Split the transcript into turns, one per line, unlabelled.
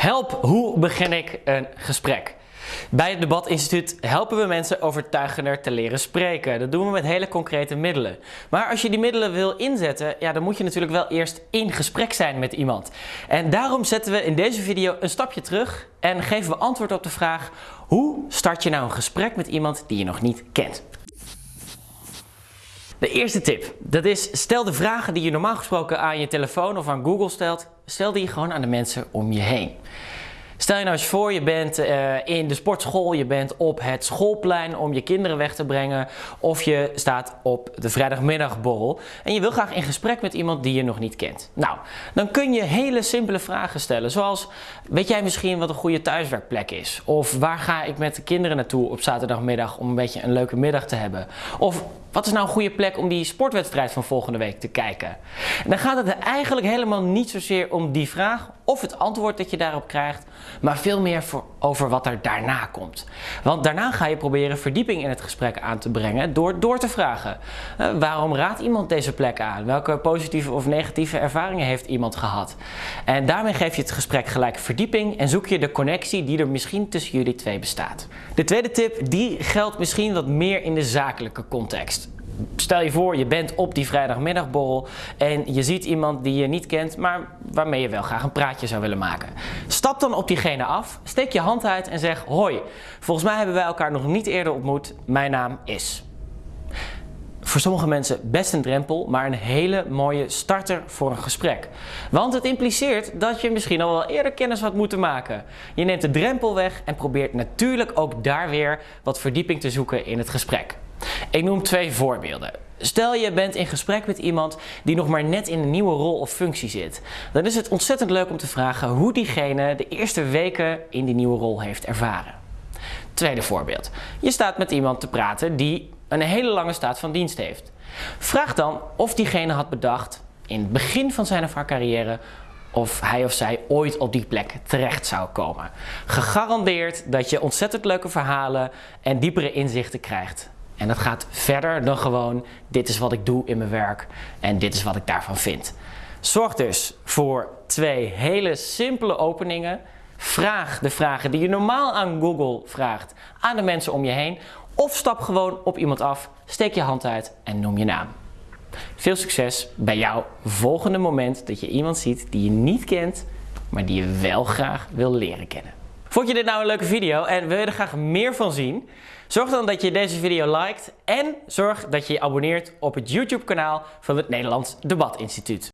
Help, hoe begin ik een gesprek? Bij het Debatinstituut helpen we mensen overtuigender te leren spreken. Dat doen we met hele concrete middelen. Maar als je die middelen wil inzetten, ja, dan moet je natuurlijk wel eerst in gesprek zijn met iemand. En daarom zetten we in deze video een stapje terug en geven we antwoord op de vraag: hoe start je nou een gesprek met iemand die je nog niet kent? De eerste tip, dat is stel de vragen die je normaal gesproken aan je telefoon of aan Google stelt, stel die gewoon aan de mensen om je heen. Stel je nou eens voor, je bent uh, in de sportschool, je bent op het schoolplein om je kinderen weg te brengen of je staat op de vrijdagmiddagborrel en je wil graag in gesprek met iemand die je nog niet kent. Nou, dan kun je hele simpele vragen stellen zoals, weet jij misschien wat een goede thuiswerkplek is? Of waar ga ik met de kinderen naartoe op zaterdagmiddag om een beetje een leuke middag te hebben? Of wat is nou een goede plek om die sportwedstrijd van volgende week te kijken? En dan gaat het er eigenlijk helemaal niet zozeer om die vraag of het antwoord dat je daarop krijgt, maar veel meer voor, over wat er daarna komt. Want daarna ga je proberen verdieping in het gesprek aan te brengen door door te vragen. Uh, waarom raadt iemand deze plek aan? Welke positieve of negatieve ervaringen heeft iemand gehad? En daarmee geef je het gesprek gelijk verdieping en zoek je de connectie die er misschien tussen jullie twee bestaat. De tweede tip, die geldt misschien wat meer in de zakelijke context stel je voor, je bent op die vrijdagmiddagborrel en je ziet iemand die je niet kent, maar waarmee je wel graag een praatje zou willen maken. Stap dan op diegene af, steek je hand uit en zeg hoi, volgens mij hebben wij elkaar nog niet eerder ontmoet, mijn naam is. Voor sommige mensen best een drempel, maar een hele mooie starter voor een gesprek. Want het impliceert dat je misschien al wel eerder kennis had moeten maken. Je neemt de drempel weg en probeert natuurlijk ook daar weer wat verdieping te zoeken in het gesprek. Ik noem twee voorbeelden. Stel je bent in gesprek met iemand die nog maar net in een nieuwe rol of functie zit. Dan is het ontzettend leuk om te vragen hoe diegene de eerste weken in die nieuwe rol heeft ervaren. Tweede voorbeeld. Je staat met iemand te praten die een hele lange staat van dienst heeft. Vraag dan of diegene had bedacht in het begin van zijn of haar carrière of hij of zij ooit op die plek terecht zou komen. Gegarandeerd dat je ontzettend leuke verhalen en diepere inzichten krijgt. En dat gaat verder dan gewoon dit is wat ik doe in mijn werk en dit is wat ik daarvan vind. Zorg dus voor twee hele simpele openingen. Vraag de vragen die je normaal aan Google vraagt aan de mensen om je heen. Of stap gewoon op iemand af, steek je hand uit en noem je naam. Veel succes bij jouw volgende moment dat je iemand ziet die je niet kent, maar die je wel graag wil leren kennen. Vond je dit nou een leuke video en wil je er graag meer van zien? Zorg dan dat je deze video liked en zorg dat je je abonneert op het YouTube kanaal van het Nederlands Debatinstituut.